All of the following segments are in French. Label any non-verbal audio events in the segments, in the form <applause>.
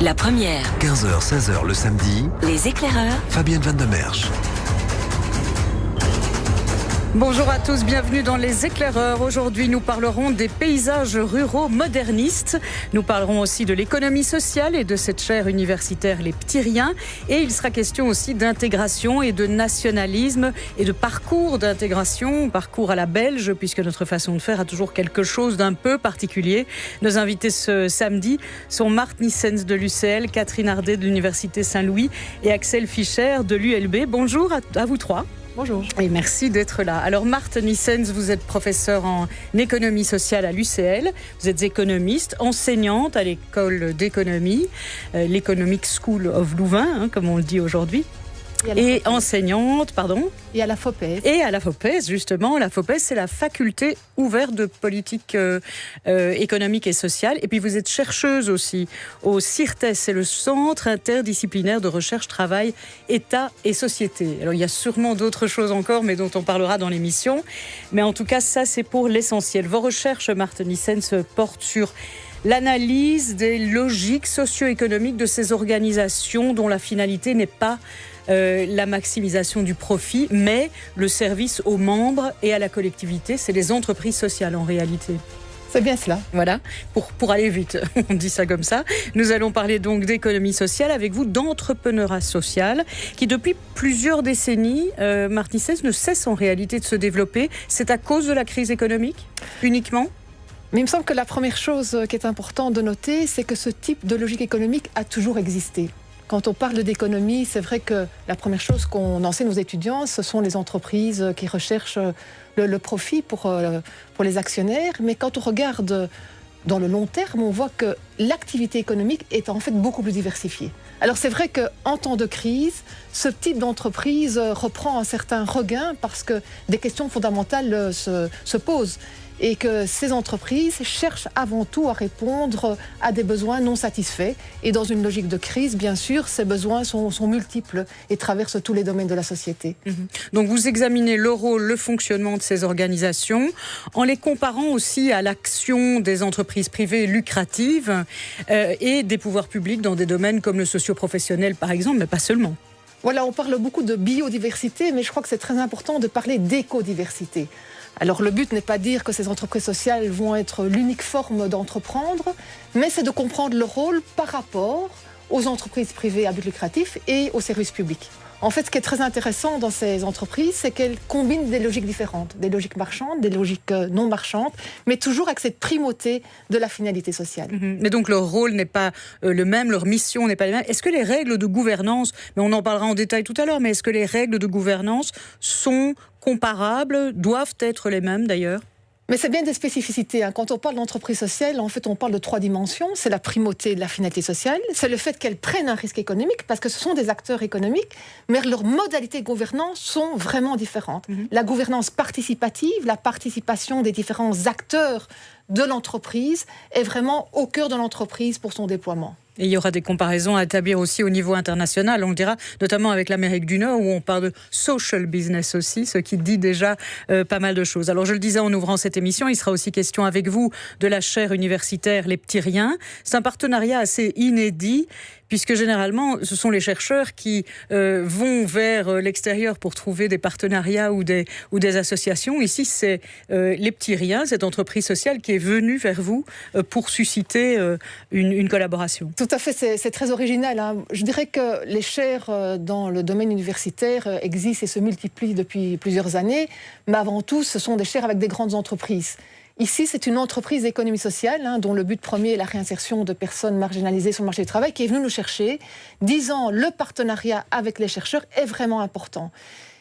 La première. 15h, 16h le samedi. Les éclaireurs. Fabienne Van de Merch. Bonjour à tous, bienvenue dans Les éclaireurs. Aujourd'hui, nous parlerons des paysages ruraux modernistes. Nous parlerons aussi de l'économie sociale et de cette chaire universitaire Les Petits Riens. Et il sera question aussi d'intégration et de nationalisme et de parcours d'intégration, parcours à la belge, puisque notre façon de faire a toujours quelque chose d'un peu particulier. Nos invités ce samedi sont Marthe Nissens de l'UCL, Catherine Ardet de l'Université Saint-Louis et Axel Fischer de l'ULB. Bonjour à vous trois. Bonjour. Et merci d'être là. Alors, Marthe Nissens, vous êtes professeure en économie sociale à l'UCL. Vous êtes économiste, enseignante à l'école d'économie, euh, l'Economic School of Louvain, hein, comme on le dit aujourd'hui et, enseignante, pardon. Et à la FOPES. Et à la FOPES, justement. La FOPES, c'est la faculté ouverte de politique euh, euh, économique et sociale. Et puis vous êtes chercheuse aussi au CIRTES, c'est le Centre interdisciplinaire de recherche, travail, État et société. Alors il y a sûrement d'autres choses encore, mais dont on parlera dans l'émission. Mais en tout cas, ça, c'est pour l'essentiel. Vos recherches, Martin Nissen, se portent sur l'analyse des logiques socio-économiques de ces organisations dont la finalité n'est pas euh, la maximisation du profit, mais le service aux membres et à la collectivité. C'est les entreprises sociales en réalité. C'est bien cela. Voilà, pour, pour aller vite, <laughs> on dit ça comme ça. Nous allons parler donc d'économie sociale avec vous, d'entrepreneuriat social, qui depuis plusieurs décennies, euh, ne cesse en réalité de se développer. C'est à cause de la crise économique uniquement? Mais il me semble que la première chose qui est importante de noter, c'est que ce type de logique économique a toujours existé. Quand on parle d'économie, c'est vrai que la première chose qu'on enseigne aux étudiants, ce sont les entreprises qui recherchent le, profit pour, euh, pour les actionnaires. Mais quand on regarde dans le long terme, on voit que l'activité économique est en fait beaucoup plus diversifiée. Alors c'est vrai qu'en temps de crise, ce type d'entreprise reprend un certain regain parce que des questions fondamentales se posent et que ces entreprises cherchent avant tout à répondre à des besoins non satisfaits. Et dans une logique de crise, bien sûr, ces besoins sont, multiples et traversent tous les domaines de la société. Mhm. Donc vous examinez le rôle, le fonctionnement de ces organisations en les comparant aussi à l'action des entreprises privées lucratives euh, et des pouvoirs publics dans des domaines comme le socio-professionnel par exemple, mais pas seulement. Voilà, on parle beaucoup de biodiversité, mais je crois que c'est très important de parler d'écodiversité. Alors le but n'est pas de dire que ces entreprises sociales vont être l'unique forme d'entreprendre, mais c'est de comprendre le rôle par rapport aux entreprises privées à but lucratif et aux services publics. En fait, ce qui est très intéressant dans ces entreprises, c'est qu'elles combinent des logiques différentes, des logiques marchandes, des logiques euh, non marchandes, mais toujours avec cette primauté de la finalité sociale. Mhm. Mais donc leur rôle n'est pas euh, le même, leur mission n'est pas la même. Est-ce que les règles de gouvernance, mais on en parlera en détail tout à l'heure, mais est-ce que les règles de gouvernance sont comparables, doivent être les mêmes d'ailleurs mais c'est bien des spécificités. Hein. Quand on parle d'entreprise sociale, en fait, on parle de trois dimensions. C'est la primauté de la finalité sociale, c'est le fait qu'elles prennent un risque économique, parce que ce sont des acteurs économiques, mais leurs modalités de gouvernance sont vraiment différentes. Mhm. La gouvernance participative, la participation des différents acteurs de l'entreprise est vraiment au cœur de l'entreprise pour son déploiement. Et il y aura des comparaisons à établir aussi au niveau international, on le dira, notamment avec l'Amérique du Nord, où on parle de social business aussi, ce qui dit déjà euh, pas mal de choses. Alors je le disais en ouvrant cette émission, il sera aussi question avec vous de la chaire universitaire Les Petits Riens. C'est un partenariat assez inédit puisque généralement, ce sont les chercheurs qui euh, vont vers euh, l'extérieur pour trouver des partenariats ou des, associations. Ici, c'est euh, les petits riens, cette entreprise sociale qui est venue vers vous pour susciter une, une, collaboration. Tout à fait, c'est très original. Hein. Je dirais que les chaires dans le domaine universitaire existent et se multiplient depuis plusieurs années, mais avant tout, ce sont des chaires avec des grandes entreprises. Ici, c'est une entreprise d'économie sociale hein, dont le but premier est la réinsertion de personnes marginalisées sur le marché du travail qui est venue nous chercher, disant le partenariat avec les chercheurs est vraiment important.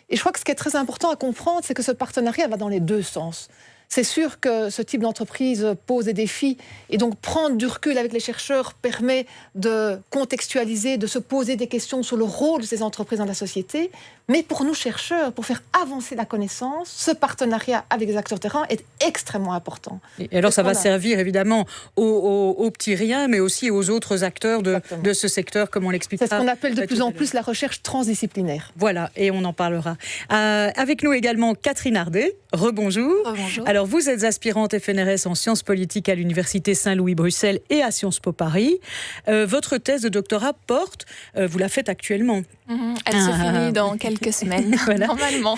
Et je crois que ce qui est très important à comprendre, c'est que ce partenariat va dans les deux sens. C'est sûr que ce type d'entreprise pose des défis et donc prendre du recul avec les chercheurs permet de contextualiser, de se poser des questions sur le rôle de ces entreprises dans la société. Mais pour nous chercheurs, pour faire avancer la connaissance, ce partenariat avec les acteurs terrain est extrêmement important. Et alors ça va servir évidemment aux, petits riens, mais aussi aux autres acteurs de, de ce secteur, comme on l'explique. C'est ce qu'on appelle de plus en plus la recherche transdisciplinaire. Voilà, et on en parlera. Euh, avec nous également Catherine Ardet. Rebonjour. Rebonjour. Alors vous êtes aspirante FNRS en sciences politiques à l'Université Saint-Louis Bruxelles et à Sciences Po Paris. Euh, votre thèse de doctorat porte, euh, vous la faites actuellement. Mhm. elle se ah. finit dans quelques <laughs> semaines, normalement.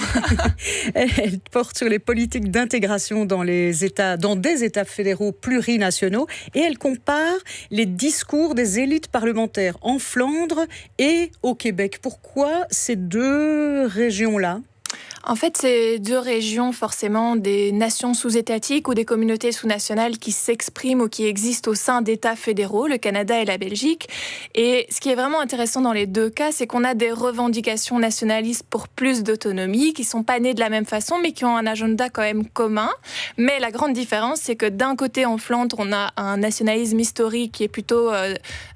<laughs> elle porte sur les politiques d'intégration dans les États, dans des États fédéraux plurinationaux, et elle compare les discours des élites parlementaires en Flandre et au Québec. Pourquoi ces deux régions-là? En fait, c'est deux régions forcément des nations sous-étatiques ou des communautés sous-nationales qui s'expriment ou qui existent au sein d'États fédéraux, le Canada et la Belgique. Et ce qui est vraiment intéressant dans les deux cas, c'est qu'on a des revendications nationalistes pour plus d'autonomie, qui sont pas nées de la même façon, mais qui ont un agenda quand même commun. Mais la grande différence, c'est que d'un côté, en Flandre, on a un nationalisme historique qui est plutôt euh,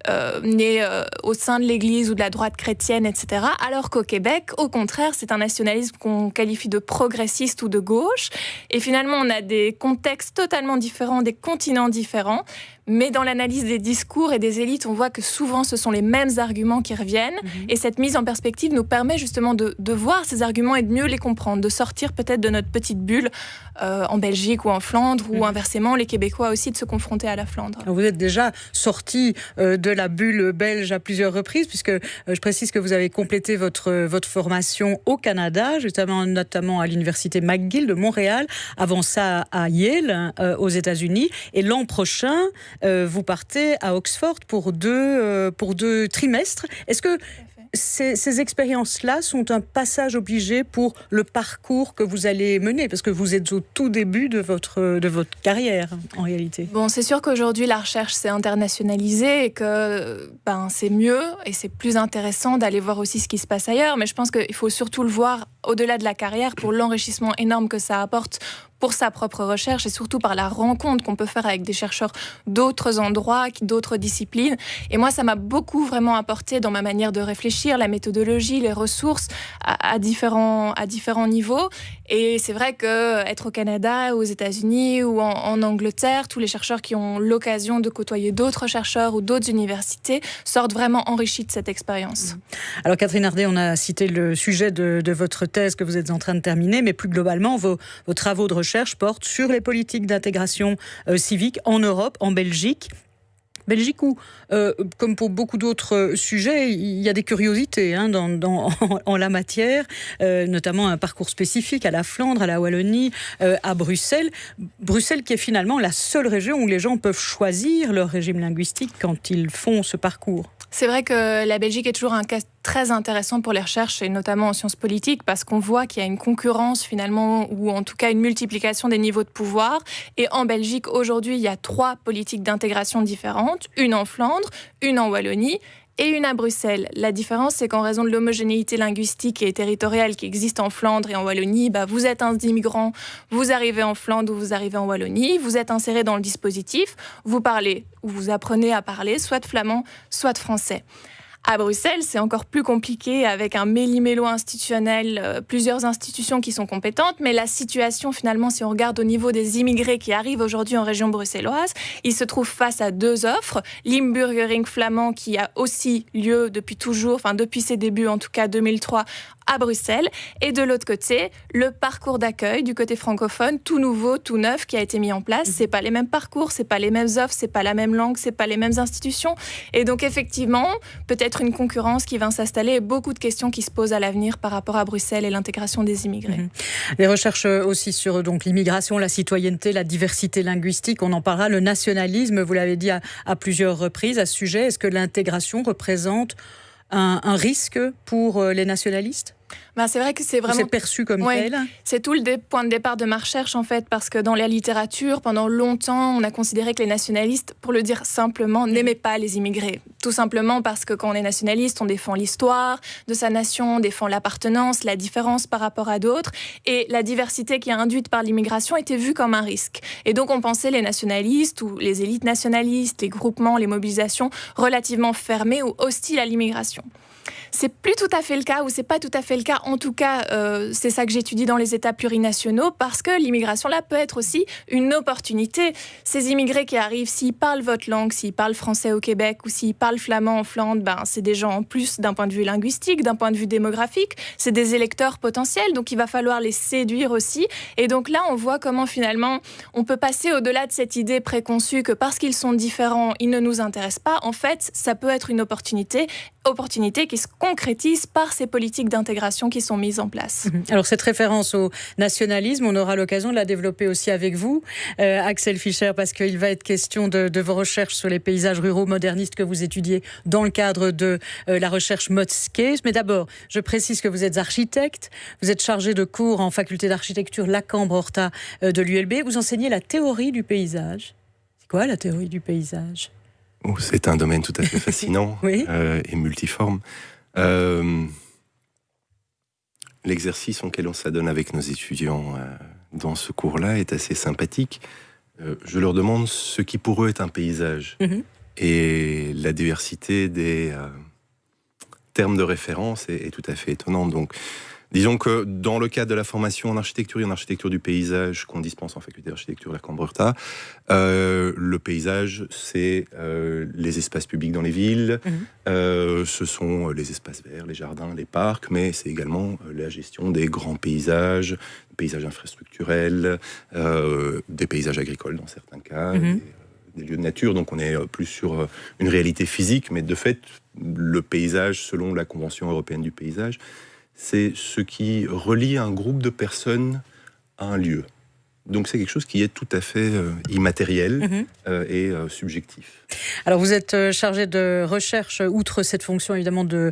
euh, né euh, au sein de l'Église ou de la droite chrétienne, etc. Alors qu'au Québec, au contraire, c'est un nationalisme qu'on qualifie de progressiste ou de gauche. Et finalement, on a des contextes totalement différents, des continents différents. Mais dans l'analyse des discours et des élites, on voit que souvent ce sont les mêmes arguments qui reviennent. Mhm. Et cette mise en perspective nous permet justement de, voir ces arguments et de mieux les comprendre, de sortir peut-être de notre petite bulle euh, en Belgique ou en Flandre, ou mhm. inversement, les Québécois aussi de se confronter à la Flandre. Vous êtes déjà sorti euh, de la bulle belge à plusieurs reprises, puisque euh, je précise que vous avez complété votre, votre formation au Canada, justement, notamment à l'université McGill de Montréal, avant ça à Yale, aux États-Unis. Et l'an prochain, euh, vous partez à Oxford pour deux, euh, pour deux trimestres. Est-ce que ces, expériences-là sont un passage obligé pour le parcours que vous allez mener, parce que vous êtes au tout début de votre, de votre carrière, en réalité. Bon, c'est sûr qu'aujourd'hui, la recherche s'est internationalisée et que ben, c'est mieux et c'est plus intéressant d'aller voir aussi ce qui se passe ailleurs. Mais je pense qu'il faut surtout le voir au-delà de la carrière pour l'enrichissement énorme que ça apporte pour sa propre recherche et surtout par la rencontre qu'on peut faire avec des chercheurs d'autres endroits, d'autres disciplines. Et moi, ça m'a beaucoup vraiment apporté dans ma manière de réfléchir, la méthodologie, les ressources à, différents, à différents niveaux. Et c'est vrai que être au Canada, aux États-Unis ou en, Angleterre, tous les chercheurs qui ont l'occasion de côtoyer d'autres chercheurs ou d'autres universités sortent vraiment enrichis de cette expérience. Alors Catherine Hardet, on a cité le sujet de, votre thèse que vous êtes en train de terminer, mais plus globalement, vos, travaux de recherche recherche porte sur les politiques d'intégration euh, civique en Europe, en Belgique. Belgique où, euh, comme pour beaucoup d'autres sujets, il y a des curiosités hein, dans, <laughs> en la matière, euh, notamment un parcours spécifique à la Flandre, à la Wallonie, à Bruxelles. Bruxelles qui est finalement la seule région où les gens peuvent choisir leur régime linguistique quand ils font ce parcours. C'est vrai que la Belgique est toujours un cas très intéressant pour les recherches, et notamment en sciences politiques, parce qu'on voit qu'il y a une concurrence finalement, ou en tout cas une multiplication des niveaux de pouvoir. Et en Belgique, aujourd'hui, il y a trois politiques d'intégration différentes, une en Flandre, une en Wallonie et une à Bruxelles. La différence, c'est qu'en raison de l'homogénéité linguistique et territoriale qui existe en Flandre et en Wallonie, bah, vous êtes un immigrant, vous arrivez en Flandre ou vous arrivez en Wallonie, vous êtes inséré dans le dispositif, vous parlez ou vous apprenez à parler soit flamand, soit français. À Bruxelles, c'est encore plus compliqué avec un méli-mélo institutionnel, euh, plusieurs institutions qui sont compétentes, mais la situation finalement, si on regarde au niveau des immigrés qui arrivent aujourd'hui en région bruxelloise, ils se trouvent face à deux offres. Limburgering flamand qui a aussi lieu depuis toujours, enfin depuis ses débuts en tout cas 2003 à Bruxelles. Et de l'autre côté, le parcours d'accueil du côté francophone, tout nouveau, tout neuf, qui a été mis en place. C'est pas les mêmes parcours, c'est pas les mêmes offres, c'est pas la même langue, c'est pas les mêmes institutions. Et donc effectivement, peut-être une concurrence qui va s'installer et beaucoup de questions qui se posent à l'avenir par rapport à Bruxelles et l'intégration des immigrés. Mhm. Les recherches aussi sur donc l'immigration, la citoyenneté, la diversité linguistique, on en parlera. Le nationalisme, vous l'avez dit à, à plusieurs reprises à ce sujet. Est-ce que l'intégration représente un, un risque pour euh, les nationalistes? Bah, c'est vrai que c'est vraiment. C'est perçu comme tel. C'est tout le point de départ de ma recherche, en fait, parce que dans la littérature, pendant longtemps, on a considéré que les nationalistes, pour le dire simplement, n'aimaient pas les immigrés. Tout simplement parce que quand on est nationaliste, on défend l'histoire de sa nation, on défend l'appartenance, la différence par rapport à d'autres. Et la diversité qui est induite par l'immigration était vue comme un risque. Et donc, on pensait les nationalistes ou les élites nationalistes, les groupements, les mobilisations relativement fermés ou hostiles à l'immigration. C'est plus tout à fait le cas ou c'est pas tout à fait le cas en tout cas, euh, c'est ça que j'étudie dans les États plurinationaux, parce que l'immigration là peut être aussi une opportunité. Ces immigrés qui arrivent, s'ils parlent votre langue, s'ils parlent français au Québec ou s'ils parlent flamand en Flandre, ben, c'est des gens en plus d'un point de vue linguistique, d'un point de vue démographique, c'est des électeurs potentiels, donc il va falloir les séduire aussi. Et donc là, on voit comment finalement on peut passer au-delà de cette idée préconçue que parce qu'ils sont différents, ils ne nous intéressent pas. En fait, ça peut être une opportunité opportunité qui se concrétise par ces politiques d'intégration qui sont mises en place. Mhm. Alors cette référence au nationalisme, on aura l'occasion de la développer aussi avec vous, euh, Axel Fischer, parce qu'il va être question de, vos recherches sur les paysages ruraux modernistes que vous étudiez dans le cadre de euh, la recherche Modscape. Mais d'abord, je précise que vous êtes architecte, vous êtes chargé de cours en faculté d'architecture Lacambre-Horta euh, de l'ULB, vous enseignez la théorie du paysage. C'est quoi la théorie du paysage? Oh, c'est un domaine tout à fait <laughs> fascinant euh, et multiforme. Euh, l'exercice auquel on s'adonne avec nos étudiants euh, dans ce cours-là est assez sympathique. je leur demande ce qui pour eux est un paysage. Mhm. Et la diversité des termes de référence est, est, tout à fait étonnante. Donc, Disons que dans le cadre de la formation en architecture et en architecture du paysage qu'on dispense en faculté d'architecture à Cambreurta, euh, le paysage, c'est euh, les espaces publics dans les villes, mhm. euh, ce sont les espaces verts, les jardins, les parcs, mais c'est également la gestion des grands paysages, paysages infrastructurels, des paysages agricoles dans certains cas. Mhm. des lieux de nature, donc on est plus sur une réalité physique, mais de fait, le paysage, selon la Convention européenne du paysage, c'est ce qui relie un groupe de personnes à un lieu. Donc c'est quelque chose qui est tout à fait euh, immatériel mhm. euh, et euh, subjectif. Alors vous êtes chargé de recherche, outre cette fonction évidemment de,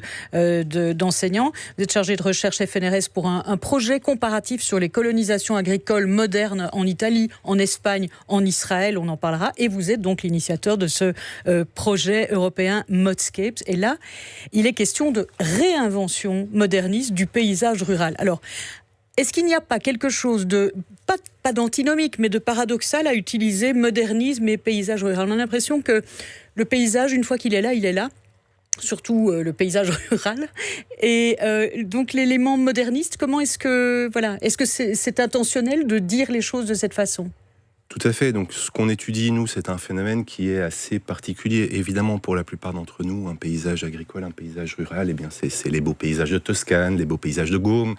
d'enseignant, vous êtes chargé de recherche FNRS pour un, un, projet comparatif sur les colonisations agricoles modernes en Italie, en Espagne, en Israël, on en parlera, et vous êtes donc l'initiateur de ce projet européen Modscapes. Et là, il est question de réinvention moderniste du paysage rural. Alors est-ce qu'il n'y a pas quelque chose de, pas, pas d'antinomique, mais de paradoxal à utiliser modernisme et paysage rural? On a l'impression que le paysage, une fois qu'il est là, il est là surtout euh, le paysage <laughs> rural. Et euh, donc l'élément moderniste, comment est-ce que voilà, est-ce que c'est intentionnel de dire les choses de cette façon? Tout à fait. Donc, ce qu'on étudie, nous, c'est un phénomène qui est assez particulier. Évidemment, pour la plupart d'entre nous, un paysage agricole, un paysage rural, eh bien, c'est les beaux paysages de Toscane, les beaux paysages de Gaume,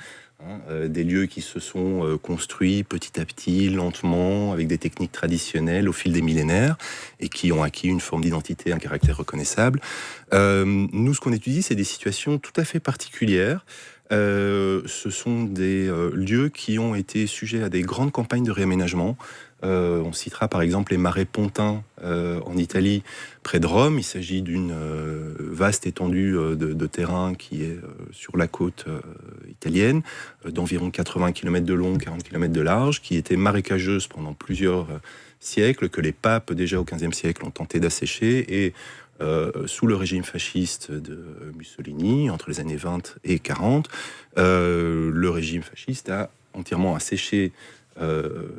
des lieux qui se sont euh, construits petit à petit, lentement, avec des techniques traditionnelles au fil des millénaires et qui ont acquis une forme d'identité, un caractère reconnaissable. Euh, nous, ce qu'on étudie, c'est des situations tout à fait particulières. ce sont des lieux qui ont été sujets à des grandes campagnes de réaménagement, euh, on citera par exemple les marais pontins euh, en Italie, près de Rome. Il s'agit d'une euh, vaste étendue de, terrain qui est sur la côte italienne, d'environ 80 km de long, 40 km de large, qui était marécageuse pendant plusieurs siècles, que les papes déjà au XVe siècle ont tenté d'assécher et sous le régime fasciste de Mussolini, entre les années 20 et 40, le régime fasciste a entièrement asséché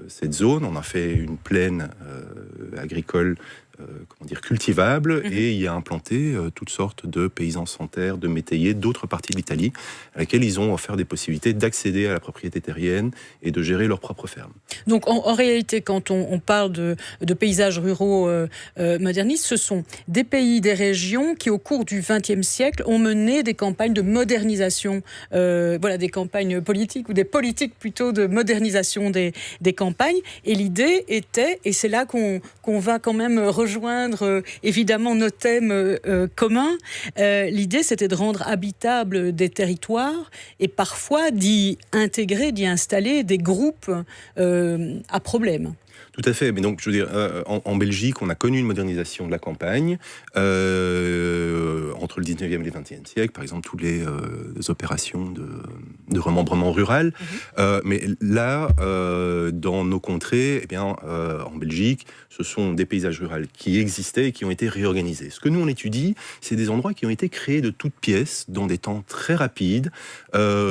cette zone. On a fait une plaine euh, agricole euh, comment dire, cultivable mhm. et y a implanté euh, toutes sortes de paysans sans terre, de métayers d'autres parties de l'Italie, à laquelle ils ont offert des possibilités d'accéder à la propriété terrienne et de gérer leur propre ferme. Donc en, réalité, quand on, parle de, paysages ruraux euh, modernistes, ce sont des pays, des régions qui au cours du XXe siècle ont mené des campagnes de modernisation, voilà, des campagnes politiques ou des politiques plutôt de modernisation des, des campagnes. Et l'idée était, et c'est là qu'on va quand même rejoindre euh, évidemment nos thèmes euh, euh, communs. L'idée, c'était de rendre habitables des territoires et parfois d'y intégrer, d'y installer des groupes à problème. Tout à fait. Mais donc, je veux dire, euh, en, Belgique, on a connu une modernisation de la campagne euh, entre le 19e et le 20e siècle. Par exemple, toutes les, euh, opérations de, remembrement rural. Mhm. mais là, dans nos contrées, eh bien, en Belgique, ce sont des paysages ruraux qui existaient et qui ont été réorganisés. Ce que nous, on étudie, c'est des endroits qui ont été créés de toutes pièces dans des temps très rapides,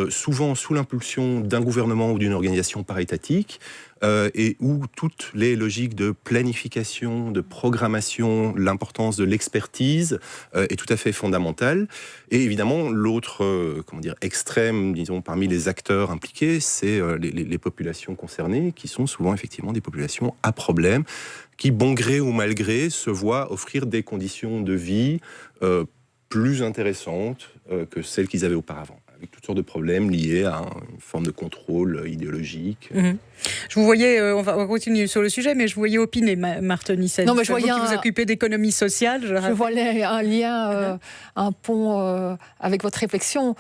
souvent sous l'impulsion d'un gouvernement ou d'une organisation parétatique. Euh, et où toutes les logiques de planification, de programmation, l'importance de l'expertise euh, est tout à fait fondamentale. Et évidemment, l'autre euh, comment dire extrême, disons, parmi les acteurs impliqués, c'est les, les populations concernées, qui sont souvent effectivement des populations à problème, qui, bon gré ou mal gré, se voient offrir des conditions de vie plus intéressantes que celles qu'ils avaient auparavant toutes sortes de problèmes liés à une forme de contrôle idéologique. Mhm. Je vous voyais, euh, on, va, continuer sur le sujet, mais je vous voyais opiner, Marthe Nissen. Non, mais je voyais vous, vous occupez d'économie sociale. Je, je voyais un lien, euh, un pont euh, avec votre réflexion.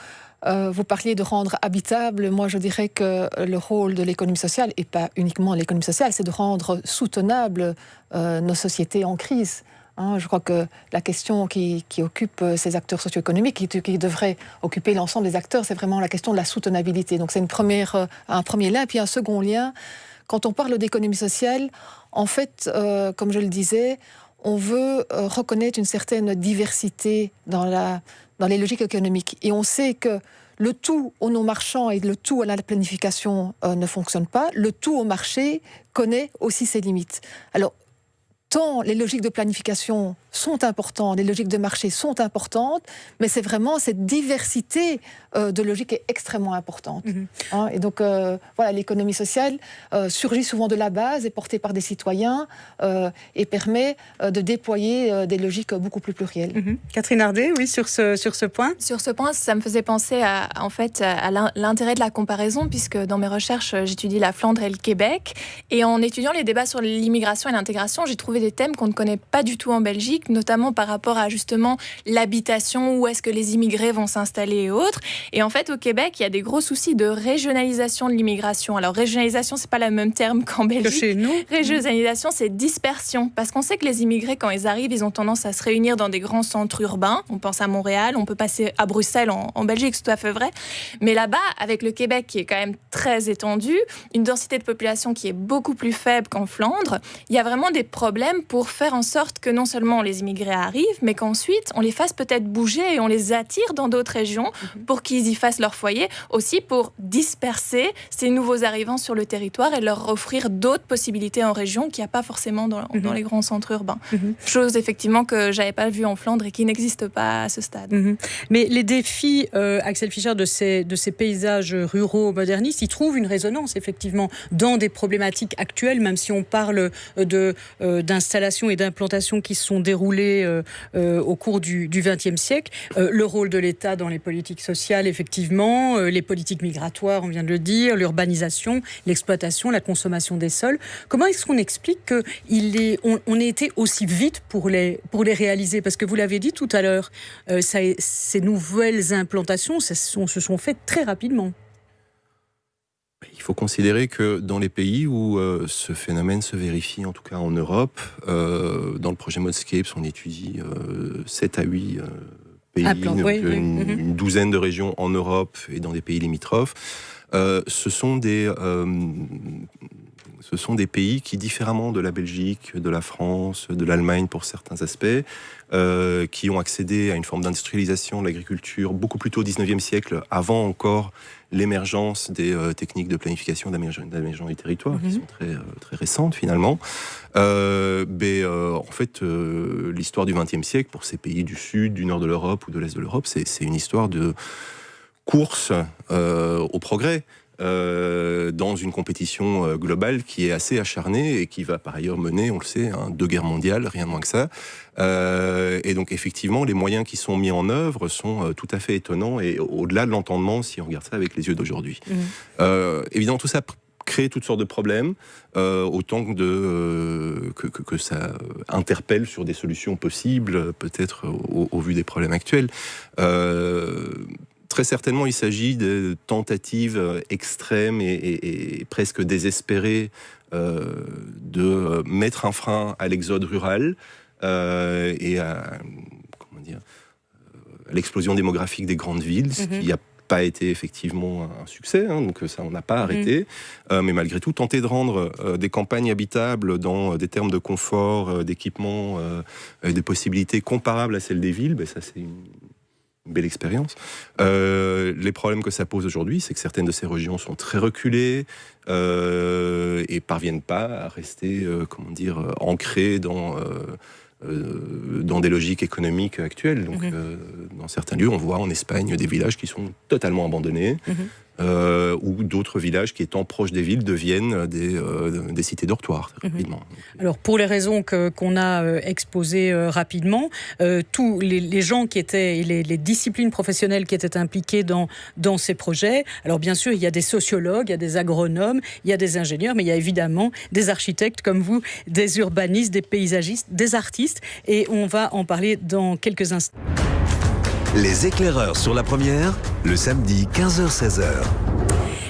vous parliez de rendre habitable. Moi, je dirais que le rôle de l'économie sociale, et pas uniquement l'économie sociale, c'est de rendre soutenable nos sociétés en crise. Hein, je crois que la question qui, occupe euh, ces acteurs socio-économiques, qui, devrait occuper l'ensemble des acteurs, c'est vraiment la question de la soutenabilité. Donc c'est une première, euh, un premier lien. Puis un second lien, quand on parle d'économie sociale, en fait, euh, comme je le disais, on veut reconnaître une certaine diversité dans, les logiques économiques. Et on sait que le tout au non-marchand et le tout à la planification ne fonctionne pas. Le tout au marché connaît aussi ses limites. Alors, tant les logiques de planification sont importantes, les logiques de marché sont importantes, mais c'est vraiment cette diversité euh, de logiques est extrêmement importante. Mhm. Hein, et donc, euh, voilà, l'économie sociale euh, surgit souvent de la base, est portée par des citoyens et permet de déployer des logiques beaucoup plus plurielles. Mhm. Catherine Ardet, oui, sur ce, sur ce point Sur ce point, ça me faisait penser à, en fait, à l'intérêt de la comparaison, puisque dans mes recherches, j'étudie la Flandre et le Québec. Et en étudiant les débats sur l'immigration et l'intégration, j'ai trouvé des thèmes qu'on ne connaît pas du tout en Belgique notamment par rapport à justement l'habitation, où est-ce que les immigrés vont s'installer et autres. Et en fait, au Québec, il y a des gros soucis de régionalisation de l'immigration. Alors, régionalisation, c'est pas le même terme <laughs> qu'en Belgique. chez nous. Régionalisation, c'est dispersion. Parce qu'on sait que les immigrés, quand ils arrivent, ils ont tendance à se réunir dans des grands centres urbains. On pense à Montréal, on peut passer à Bruxelles en, Belgique, c'est tout à fait vrai. Mais là-bas, avec le Québec qui est quand même très étendu, une densité de population qui est beaucoup plus faible qu'en Flandre, il y a vraiment des problèmes pour faire en sorte que non seulement les immigrés arrivent, mais qu'ensuite on les fasse peut-être bouger et on les attire dans d'autres régions mhm. pour qu'ils y fassent leur foyer, aussi pour disperser ces nouveaux arrivants sur le territoire et leur offrir d'autres possibilités en région qu'il n'y a pas forcément dans, mhm. les grands centres urbains. Mhm. Chose effectivement que j'avais pas vue en Flandre et qui n'existe pas à ce stade. Mais les défis, euh, Axel Fischer, de ces, de ces paysages ruraux modernistes, ils trouvent une résonance effectivement dans des problématiques actuelles, même si on parle de euh, d'installations et d'implantations qui se sont déroulées euh, euh, au cours du XXe siècle. Euh, le rôle de l'État dans les politiques sociales, effectivement, les politiques migratoires, on vient de le dire, l'urbanisation, l'exploitation, la consommation des sols. Comment est-ce qu'on explique qu'il est, on, ait été aussi vite pour les, pour les réaliser? Parce que vous l'avez dit tout à l'heure, ces nouvelles implantations se sont faites très rapidement. Il faut considérer que dans les pays où euh, ce phénomène se vérifie, en tout cas en Europe, euh, dans le projet Modscapes, on étudie 7 euh, à 8 pays, une, une, douzaine de régions en Europe et dans des pays limitrophes. ce sont des ce sont des pays qui, différemment de la Belgique, de la France, de l'Allemagne pour certains aspects, euh, qui ont accédé à une forme d'industrialisation de l'agriculture beaucoup plus tôt au 19e siècle, avant encore l'émergence des euh, techniques de planification d'aménagement du territoire, qui mhm. sont très, euh, très récentes finalement. mais en fait, l'histoire du 20e siècle, pour ces pays du sud, du nord de l'Europe ou de l'est de l'Europe, c'est une histoire de course au progrès. Euh, dans une compétition euh, globale qui est assez acharnée et qui va par ailleurs mener, on le sait, hein, deux guerres mondiales, rien de moins que ça. Euh, et donc effectivement, les moyens qui sont mis en œuvre sont tout à fait étonnants et au-delà de l'entendement si on regarde ça avec les yeux d'aujourd'hui. Mmh. évidemment, tout ça crée toutes sortes de problèmes, autant que, de, que, que, ça interpelle sur des solutions possibles, peut-être au, au, vu des problèmes actuels. Très certainement, il s'agit de tentatives euh, extrêmes et, presque désespérées euh, de euh, mettre un frein à l'exode rural et à, l'explosion démographique des grandes villes, ce mhm. qui n'a pas été effectivement un succès, hein, donc ça on n'a pas mhm. arrêté, mais malgré tout tenter de rendre des campagnes habitables dans des termes de confort, d'équipement, et de possibilités comparables à celles des villes, ben, ça c'est une belle expérience. Euh, les problèmes que ça pose aujourd'hui, c'est que certaines de ces régions sont très reculées euh, et parviennent pas à rester, euh, comment dire, ancrées dans dans des logiques économiques actuelles. Donc, mhm. dans certains lieux, on voit en Espagne des villages qui sont totalement abandonnés. Mhm. Euh, ou d'autres villages qui étant proches des villes deviennent des, euh, des cités dortoirs mhm. rapidement. Alors pour les raisons qu'on a euh, exposées rapidement, tous les, gens qui étaient, les, les, disciplines professionnelles qui étaient impliquées dans, dans ces projets, alors bien sûr il y a des sociologues, il y a des agronomes, il y a des ingénieurs, mais il y a évidemment des architectes comme vous, des urbanistes, des paysagistes, des artistes, et on va en parler dans quelques instants. Les éclaireurs sur la première, le samedi 15h-16h.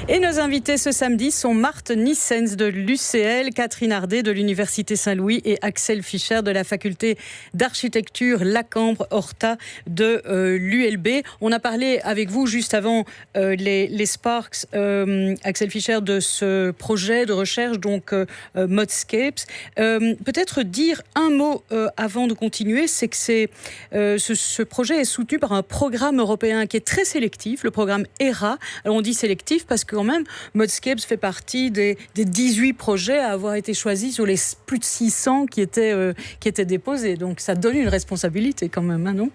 Et nos invités ce samedi sont Marthe Nissens de l'UCL, Catherine Ardet de l'Université Saint-Louis et Axel Fischer de la faculté d'architecture Lacambre Horta de euh, l'ULB. On a parlé avec vous juste avant euh, les, Sparks, euh, Axel Fischer, de ce projet de recherche, donc Modscapes. Peut-être dire un mot avant de continuer, c'est que c'est, ce, ce, projet est soutenu par un programme européen qui est très sélectif, le programme ERA. Alors on dit sélectif parce que quand même, Modscapes fait partie des, 18 projets à avoir été choisis sur les plus de 600 qui étaient, euh, qui étaient déposés. Donc ça donne une responsabilité quand même, hein, non?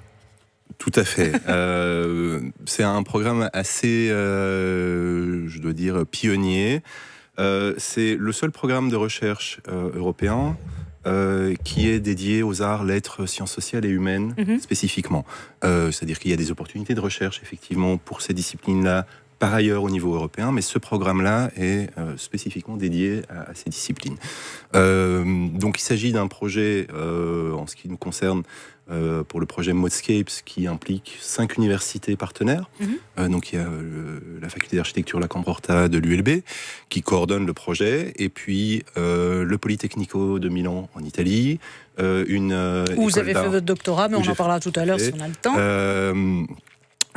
Tout à fait. <laughs> Euh, c'est un programme assez, euh, je dois dire, pionnier. c'est le seul programme de recherche européen qui est dédié aux arts, lettres, sciences sociales et humaines mhm. spécifiquement. C'est-à-dire qu'il y a des opportunités de recherche effectivement pour ces disciplines-là par ailleurs au niveau européen, mais ce programme-là est euh, spécifiquement dédié à, ces disciplines. Euh, donc il s'agit d'un projet, euh, en ce qui nous concerne, pour le projet Modscapes, qui implique cinq universités partenaires. Mhm. donc il y a la faculté d'architecture La Cambrorta de l'ULB, qui coordonne le projet, et puis le Polytechnico de Milan en Italie, une... Où vous avez fait votre doctorat, mais on en parlera tout à l'heure si on a le temps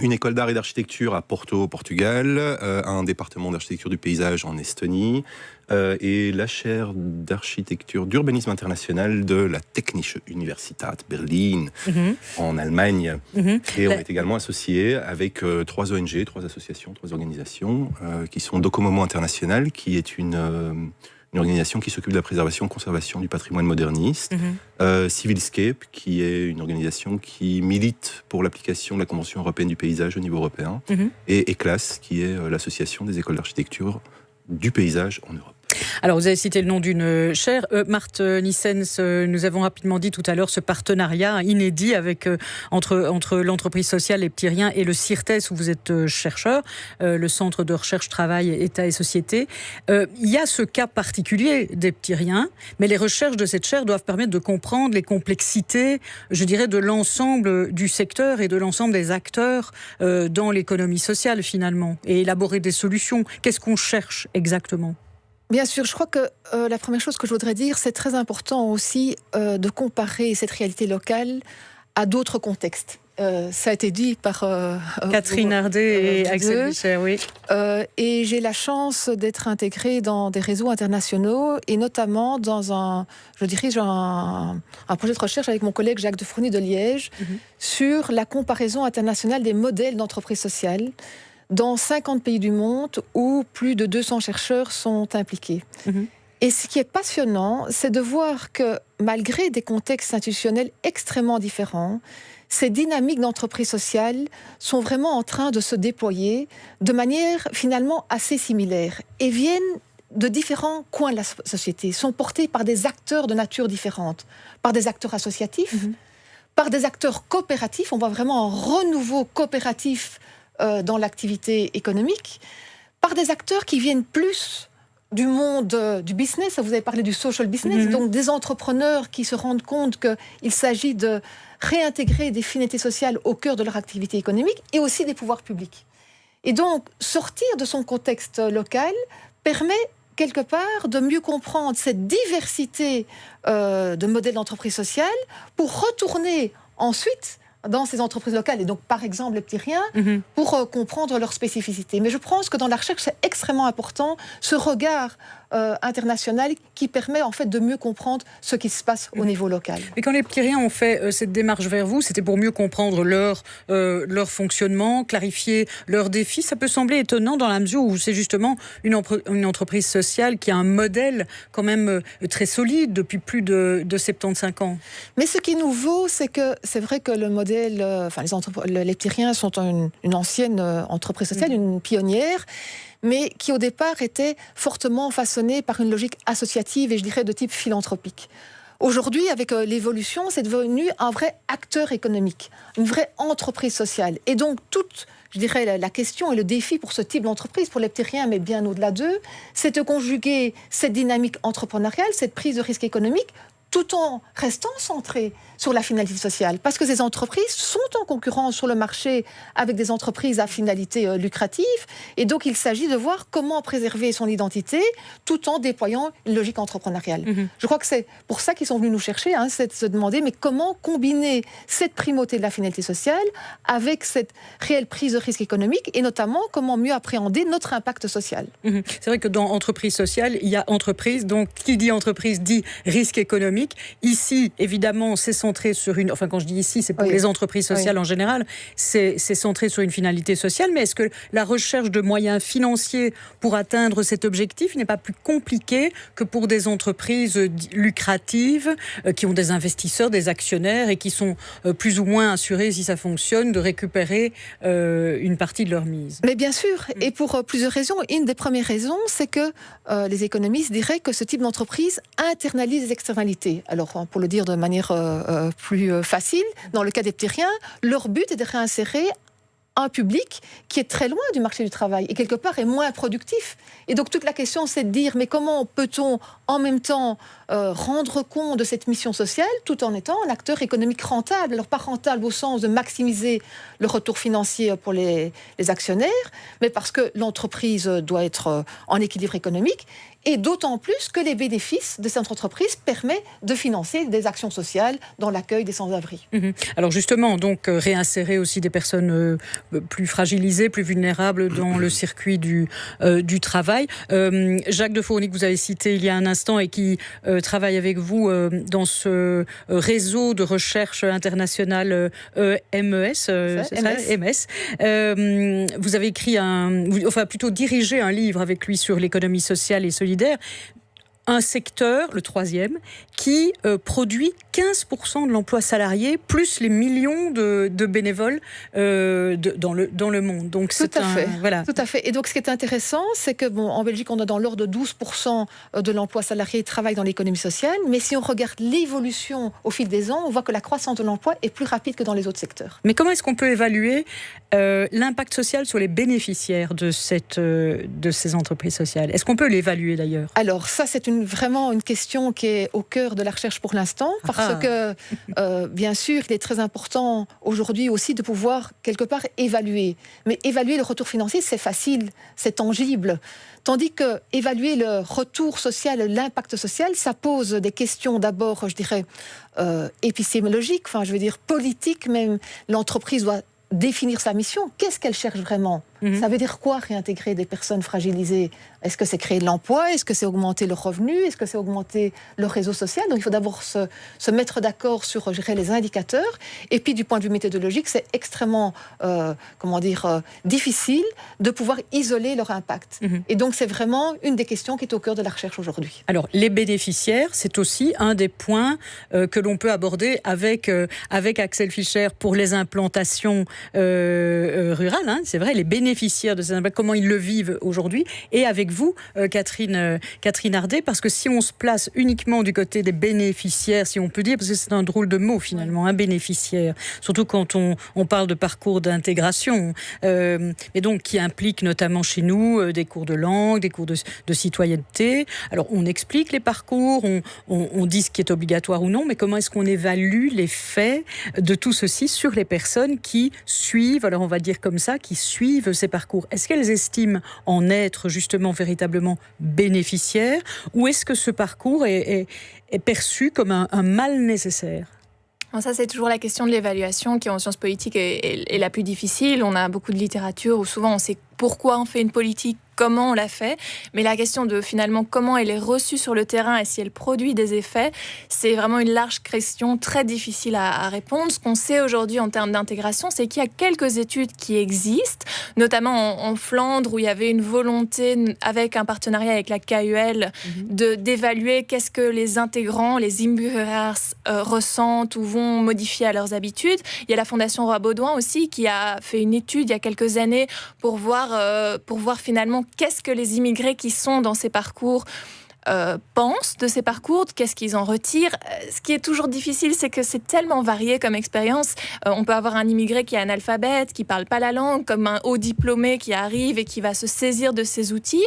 une école d'art et d'architecture à Porto, au Portugal, euh, un département d'architecture du paysage en Estonie, euh, et la chaire d'architecture d'urbanisme international de la Technische Universität Berlin mhm. en Allemagne. Mhm. Et on est également associé avec euh, trois ONG, trois associations, trois organisations qui sont Docomomo International, qui est une une organisation qui s'occupe de la préservation, conservation du patrimoine moderniste. Mhm. Euh, Civilscape, qui est une organisation qui milite pour l'application de la Convention européenne du paysage au niveau européen. Mhm. Et ECLAS, qui est euh, l'association des écoles d'architecture du paysage en Europe. Alors, vous avez cité le nom d'une chaire. Euh, Marthe Nissens, euh, nous avons rapidement dit tout à l'heure ce partenariat inédit avec, euh, entre, entre l'entreprise sociale Les Petits Riens et le CIRTES, où vous êtes chercheur, le Centre de recherche, travail, État et société. il y a ce cas particulier des Petits Riens, mais les recherches de cette chaire doivent permettre de comprendre les complexités, je dirais, de l'ensemble du secteur et de l'ensemble des acteurs dans l'économie sociale, finalement, et élaborer des solutions. Qu'est-ce qu'on cherche exactement? Bien sûr, je crois que euh, la première chose que je voudrais dire, c'est très important aussi euh, de comparer cette réalité locale à d'autres contextes. Euh, ça a été dit par Catherine Hardet et Axel Bicher, oui. et j'ai la chance d'être intégrée dans des réseaux internationaux et notamment dans un, je dirige un, un projet de recherche avec mon collègue Jacques de Fourny de Liège mhm. sur la comparaison internationale des modèles d'entreprise sociale dans 50 pays du monde où plus de 200 chercheurs sont impliqués. Mhm. Et ce qui est passionnant, c'est de voir que malgré des contextes institutionnels extrêmement différents, ces dynamiques d'entreprise sociale sont vraiment en train de se déployer de manière finalement assez similaire et viennent de différents coins de la société, sont portés par des acteurs de nature différente, par des acteurs associatifs, mhm. par des acteurs coopératifs. On voit vraiment un renouveau coopératif euh, dans l'activité économique par des acteurs qui viennent plus du monde euh, du business. Vous avez parlé du social business, mhm. donc des entrepreneurs qui se rendent compte qu'il s'agit de réintégrer des finalités sociales au cœur de leur activité économique et aussi des pouvoirs publics. Et donc, sortir de son contexte local permet quelque part de mieux comprendre cette diversité euh, de modèles d'entreprise sociale pour retourner ensuite dans ces entreprises locales, et donc par exemple les petits riens, mhm. pour euh, comprendre leurs spécificités. Mais je pense que dans la recherche, c'est extrêmement important ce regard euh, international qui permet en fait de mieux comprendre ce qui se passe au mhm. niveau local. Et quand les riens ont fait euh, cette démarche vers vous, c'était pour mieux comprendre leur, leur fonctionnement, clarifier leurs défis. Ça peut sembler étonnant dans la mesure où c'est justement une, une, entreprise sociale qui a un modèle quand même très solide depuis plus de, de 75 ans. Mais ce qui est nouveau, c'est que c'est vrai que le modèle euh, enfin, les, les Tyriens sont une, ancienne euh, entreprise sociale, mm. une pionnière, mais qui au départ était fortement façonnée par une logique associative et je dirais de type philanthropique. Aujourd'hui, avec euh, l'évolution, c'est devenu un vrai acteur économique, une vraie entreprise sociale. Et donc, toute, je dirais, la, question et le défi pour ce type d'entreprise, pour les Ptériens, mais bien au-delà d'eux, c'est de conjuguer cette dynamique entrepreneuriale, cette prise de risque économique, tout en restant centré sur la finalité sociale. Parce que ces entreprises sont en concurrence sur le marché avec des entreprises à finalité euh, lucrative. Et donc, il s'agit de voir comment préserver son identité tout en déployant une logique entrepreneuriale. Mhm. Je crois que c'est pour ça qu'ils sont venus nous chercher, hein, c'est de se demander mais comment combiner cette primauté de la finalité sociale avec cette réelle prise de risque économique et notamment comment mieux appréhender notre impact social. Mhm. C'est vrai que dans entreprise sociale, il y a entreprise. Donc, qui dit entreprise dit risque économique. Ici, évidemment, c'est centré sur une. Enfin, quand je dis ici, c'est pour les entreprises sociales en général. C'est centré sur une finalité sociale. Mais est-ce que la recherche de moyens financiers pour atteindre cet objectif n'est pas plus compliquée que pour des entreprises lucratives euh, qui ont des investisseurs, des actionnaires et qui sont euh, plus ou moins assurés, si ça fonctionne, de récupérer euh, une partie de leur mise? Mais bien sûr, et pour plusieurs raisons. Une des premières raisons, c'est que les économistes diraient que ce type d'entreprise internalise les externalités. Alors, pour le dire de manière euh, euh, plus euh, facile, dans le cas des Ptyriens, leur but est de réinsérer un public qui est très loin du marché du travail et quelque part est moins productif. Et donc toute la question c'est de dire mais comment peut-on en même temps rendre compte de cette mission sociale tout en étant un acteur économique rentable? Alors pas rentable au sens de maximiser le retour financier pour les actionnaires, mais parce que l'entreprise doit être en équilibre économique et d'autant plus que les bénéfices de cette entreprise permettent de financer des actions sociales dans l'accueil des sans-abri. Mhm. Alors justement, donc euh, réinsérer aussi des personnes euh, plus fragilisées, plus vulnérables dans le circuit du, euh, du travail. Jacques de Fourny, que vous avez cité il y a un instant et qui travaille avec vous dans ce réseau de recherche internationale MES, MS. E vous avez écrit un, enfin plutôt dirigé un livre avec lui sur l'économie sociale et solidaire solidaire, un secteur, le troisième, qui euh, produit 15% de l'emploi salarié, plus les millions de, bénévoles euh, dans, le, dans le monde. Donc Tout à fait. Voilà. Tout à fait. Et donc ce qui est intéressant, c'est que bon, en Belgique, on a dans l'ordre de 12% de l'emploi salarié qui travaille dans l'économie sociale, mais si on regarde l'évolution au fil des ans, on voit que la croissance de l'emploi est plus rapide que dans les autres secteurs. Mais comment est-ce qu'on peut évaluer euh, l'impact social sur les bénéficiaires de, cette, de ces entreprises sociales? Est-ce qu'on peut l'évaluer d'ailleurs? Alors ça, c'est une, vraiment une question qui est au cœur de la recherche pour l'instant, parce ah. que, euh, bien sûr, il est très important aujourd'hui aussi de pouvoir quelque part évaluer. Mais évaluer le retour financier, c'est facile, c'est tangible. Tandis que évaluer le retour social, l'impact social, ça pose des questions d'abord, je dirais, euh, épistémologiques, enfin, je veux dire politiques même. L'entreprise doit définir sa mission. Qu'est-ce qu'elle cherche vraiment? Mhm. Ça veut dire quoi réintégrer des personnes fragilisées? Est-ce que c'est créer de l'emploi? Est-ce que c'est augmenter le revenu? Est-ce que c'est augmenter le réseau social? Donc il faut d'abord se, mettre d'accord sur les indicateurs. Et puis du point de vue méthodologique, c'est extrêmement euh, comment dire, euh, difficile de pouvoir isoler leur impact. Mhm. Et donc c'est vraiment une des questions qui est au cœur de la recherche aujourd'hui. Alors les bénéficiaires, c'est aussi un des points euh, que l'on peut aborder avec, avec Axel Fischer pour les implantations rurales. Hein. c'est vrai, les bénéficiaires bénéficiaires de ces impacts, comment ils le vivent aujourd'hui, et avec vous, euh, Catherine, euh, Catherine Ardet, parce que si on se place uniquement du côté des bénéficiaires, si on peut dire, parce que c'est un drôle de mot finalement, un bénéficiaire, surtout quand on, parle de parcours d'intégration, euh, mais donc qui implique notamment chez nous des cours de langue, des cours de, citoyenneté. Alors on explique les parcours, on dit ce qui est obligatoire ou non, mais comment est-ce qu'on évalue les faits de tout ceci sur les personnes qui suivent, alors on va dire comme ça, qui suivent parcours, est-ce qu'elles estiment en être justement véritablement bénéficiaires ou est-ce que ce parcours est, perçu comme un, mal nécessaire? Ça, c'est toujours la question de l'évaluation qui, en sciences politiques, est, la plus difficile. On a beaucoup de littérature où souvent on sait pourquoi on fait une politique, comment on la fait, mais la question de finalement comment elle est reçue sur le terrain et si elle produit des effets, c'est vraiment une large question très difficile à, répondre. Ce qu'on sait aujourd'hui en termes d'intégration, c'est qu'il y a quelques études qui existent, notamment en, Flandre où il y avait une volonté avec un partenariat avec la KUL mhm. de d'évaluer qu'est-ce que les intégrants, les imburgers euh, ressentent ou vont modifier à leurs habitudes. Il y a la Fondation Roi Baudouin aussi qui a fait une étude il y a quelques années pour voir euh, pour voir finalement qu'est-ce que les immigrés qui sont dans ces parcours euh, pensent de ces parcours, qu'est-ce qu'ils en retirent? Euh, ce qui est toujours difficile, c'est que c'est tellement varié comme expérience. on peut avoir un immigré qui est analphabète, qui parle pas la langue, comme un haut diplômé qui arrive et qui va se saisir de ces outils.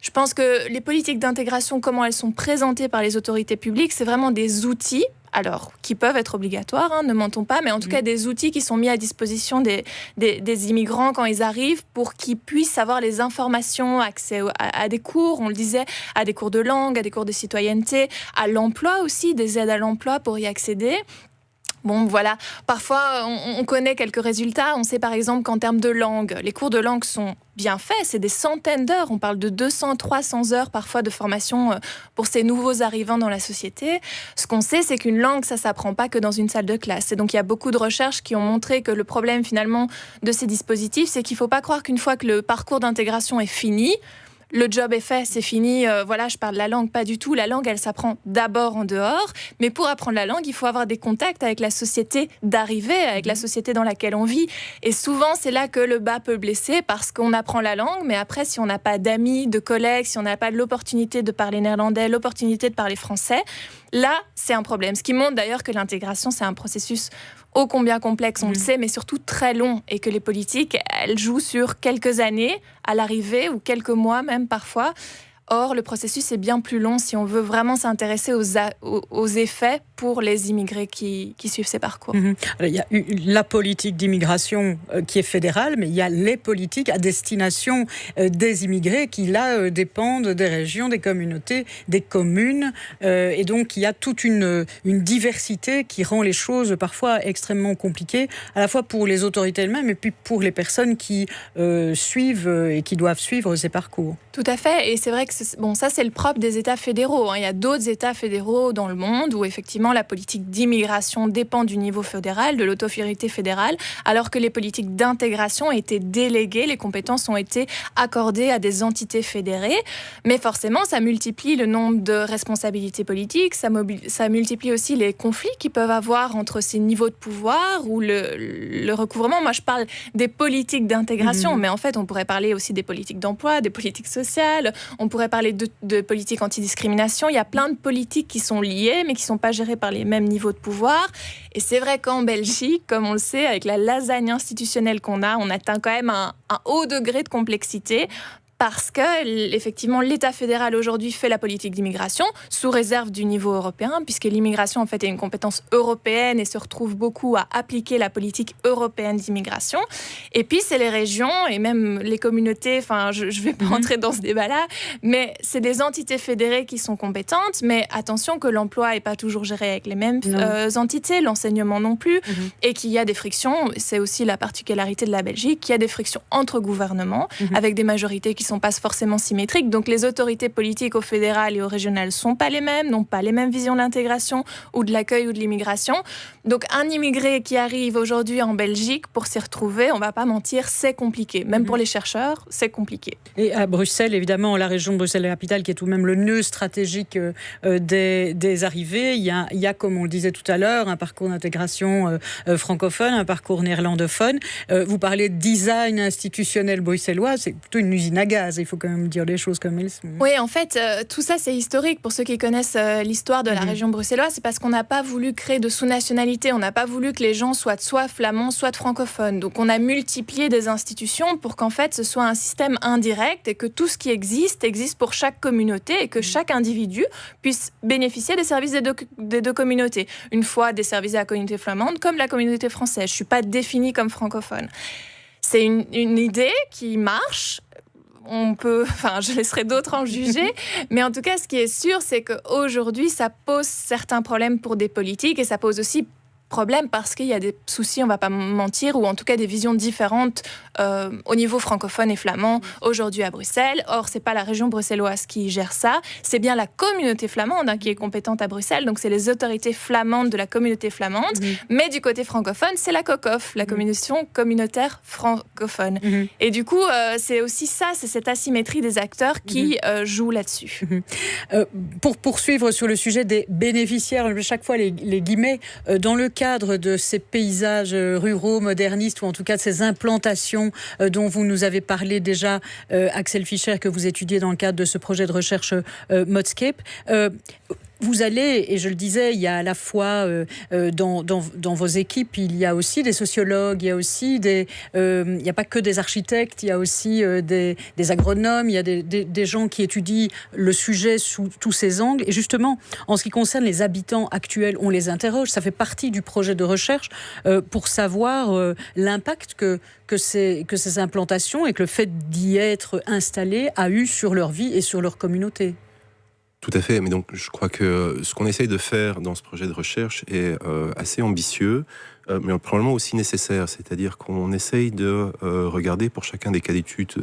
Je pense que les politiques d'intégration, comment elles sont présentées par les autorités publiques, c'est vraiment des outils alors qui peuvent être obligatoires, hein, ne mentons pas, mais en tout cas des outils qui sont mis à disposition des, des, immigrants quand ils arrivent pour qu'ils puissent avoir les informations, accès à, des cours, on le disait, à des cours de langue, à des cours de citoyenneté, à l'emploi aussi, des aides à l'emploi pour y accéder. Bon, voilà. Parfois, on, connaît quelques résultats. On sait par exemple qu'en termes de langue, les cours de langue sont bien faits. C'est des centaines d'heures. On parle de 200, 300 heures parfois de formation euh, pour ces nouveaux arrivants dans la société. Ce qu'on sait, c'est qu'une langue, ça s'apprend pas que dans une salle de classe. Et donc, il y a beaucoup de recherches qui ont montré que le problème finalement de ces dispositifs, c'est qu'il ne faut pas croire qu'une fois que le parcours d'intégration est fini, le job est fait, c'est fini, euh, voilà, je parle la langue, pas du tout. La langue, elle s'apprend d'abord en dehors, mais pour apprendre la langue, il faut avoir des contacts avec la société d'arrivée, avec la mhm. société dans laquelle on vit. Et souvent, c'est là que le bas peut blesser parce qu'on apprend la langue, mais après, si on n'a pas d'amis, de collègues, si on n'a pas l'opportunité de parler néerlandais, l'opportunité de parler français, là, c'est un problème. Ce qui montre d'ailleurs que l'intégration, c'est un processus ô combien complexe, on le mm. sait, mais surtout très long, et que les politiques, elles jouent sur quelques années à l'arrivée, ou quelques mois même parfois. Or, le processus est bien plus long si on veut vraiment s'intéresser aux, aux, effets pour les immigrés qui, suivent ces parcours. Mhm. il y a la politique d'immigration euh, qui est fédérale, mais il y a les politiques à destination euh, des immigrés qui, là, euh, dépendent des régions, des communautés, des communes. et donc, il y a toute une, une diversité qui rend les choses parfois extrêmement compliquées, à la fois pour les autorités elles-mêmes et puis pour les personnes qui suivent et qui doivent suivre ces parcours. Tout à fait. Et c'est vrai que bon, ça, c'est le propre des États fédéraux. Hein. Il y a d'autres États fédéraux dans le monde où, effectivement, la politique d'immigration dépend du niveau fédéral, de l'autorité fédérale, alors que les politiques d'intégration ont été déléguées, les compétences ont été accordées à des entités fédérées. Mais forcément, ça multiplie le nombre de responsabilités politiques, ça, ça multiplie aussi les conflits qu'ils peuvent avoir entre ces niveaux de pouvoir ou le, recouvrement. Moi, je parle des politiques d'intégration, mmh. mais en fait, on pourrait parler aussi des politiques d'emploi, des politiques sociales, on pourrait parler de, politique antidiscrimination. Il y a plein de politiques qui sont liées, mais qui ne sont pas gérées par les mêmes niveaux de pouvoir. Et c'est vrai qu'en Belgique, comme on le sait, avec la lasagne institutionnelle qu'on a, on atteint quand même un haut degré de complexité parce que effectivement l'État fédéral aujourd'hui fait la politique d'immigration sous réserve du niveau européen, puisque l'immigration en fait est une compétence européenne et se retrouve beaucoup à appliquer la politique européenne d'immigration. Et puis c'est les régions et même les communautés. Enfin, je ne vais pas mhm. rentrer dans ce débat-là, mais c'est des entités fédérées qui sont compétentes. Mais attention que l'emploi n'est pas toujours géré avec les mêmes euh, entités, l'enseignement non plus, mhm. et qu'il y a des frictions. C'est aussi la particularité de la Belgique, qu'il y a des frictions entre gouvernements mhm. avec des majorités qui sont pas forcément symétriques. Donc les autorités politiques au fédéral et au régional sont pas les mêmes, n'ont pas les mêmes visions de l'intégration ou de l'accueil ou de l'immigration. Donc un immigré qui arrive aujourd'hui en Belgique pour s'y retrouver, on va pas mentir, c'est compliqué. Même pour mhm. les chercheurs, c'est compliqué. Et à Bruxelles, évidemment, la région de Bruxelles-Capitale, qui est tout de même le nœud stratégique euh, euh, des, arrivées, il y, a, il y, a, comme on le disait tout à l'heure, un parcours d'intégration euh, francophone, un parcours néerlandophone. vous parlez de design institutionnel bruxellois, c'est plutôt une usine à gaz. Il faut quand même dire les choses comme elles sont. Oui, en fait, tout ça, c'est historique. Pour ceux qui connaissent l'histoire de la mhm. région bruxelloise, c'est parce qu'on n'a pas voulu créer de sous-nationalité on n'a pas voulu que les gens soient soit flamands, soit francophones. Donc on a multiplié des institutions pour qu'en fait ce soit un système indirect et que tout ce qui existe existe pour chaque communauté et que mm. chaque individu puisse bénéficier des services des deux, des deux communautés. Une fois des services à la communauté flamande comme la communauté française. Je ne suis pas définie comme francophone. C'est une, une idée qui marche on peut, <laughs> enfin, je laisserai d'autres en juger, <laughs> mais en tout cas, ce qui est sûr, c'est qu'aujourd'hui, ça pose certains problèmes pour des politiques et ça pose aussi problème parce qu'il y a des soucis, on va pas mentir, ou en tout cas des visions différentes euh, au niveau francophone et flamand aujourd'hui à Bruxelles. Or, c'est pas la région bruxelloise qui gère ça, c'est bien la communauté flamande hein, qui est compétente à Bruxelles, donc c'est les autorités flamandes de la communauté flamande. Mais du côté francophone, c'est la COCOF, la commission communautaire francophone. Et du coup, euh, c'est aussi ça, c'est cette asymétrie des acteurs qui euh, jouent là-dessus. pour poursuivre sur le sujet des bénéficiaires, chaque fois les, les guillemets, dans le cadre de ces paysages ruraux, modernistes, ou en tout cas de ces implantations euh, dont vous nous avez parlé déjà, euh, Axel Fischer, que vous étudiez dans le cadre de ce projet de recherche euh, Modscape vous allez, et je le disais, il y a à la fois euh, euh, dans, dans, vos équipes, il y a aussi des sociologues, il y a aussi des, euh, il n'y a pas que des architectes, il y a aussi des, des, agronomes, il y a des, des, gens qui étudient le sujet sous tous ses angles. Et justement, en ce qui concerne les habitants actuels, on les interroge. Ça fait partie du projet de recherche pour savoir l'impact que que ces, que ces implantations et que le fait d'y être installé a eu sur leur vie et sur leur communauté. Tout à fait, mais donc je crois que ce qu'on essaye de faire dans ce projet de recherche est euh, assez ambitieux, euh, mais probablement aussi nécessaire. C'est-à-dire qu'on essaye de euh, regarder pour chacun des cas d'études